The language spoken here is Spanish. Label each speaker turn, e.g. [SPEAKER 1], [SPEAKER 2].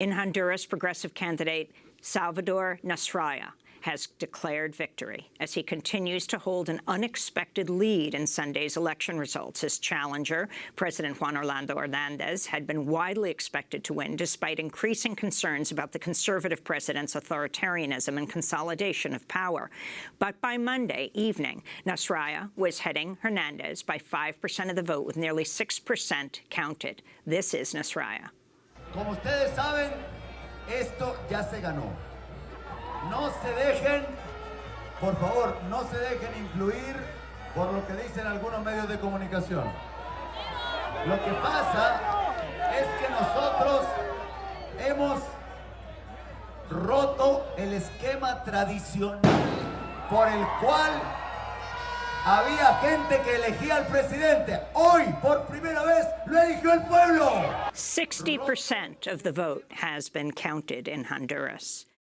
[SPEAKER 1] In Honduras, progressive candidate Salvador Nasralla has declared victory as he continues to hold an unexpected lead in Sunday's election results. His challenger, President Juan Orlando Hernandez, had been widely expected to win despite increasing concerns about the conservative president's authoritarianism and consolidation of power. But by Monday evening, Nasralla was heading Hernandez by 5% of the vote with nearly 6% counted. This is Nasralla.
[SPEAKER 2] Como ustedes saben, esto ya se ganó. No se dejen, por favor, no se dejen influir por lo que dicen algunos medios de comunicación. Lo que pasa es que nosotros hemos roto el esquema tradicional por el cual había gente que elegía al presidente. Hoy, por primera vez, lo eligió el pueblo.
[SPEAKER 1] 60% of the vote has been counted in Honduras.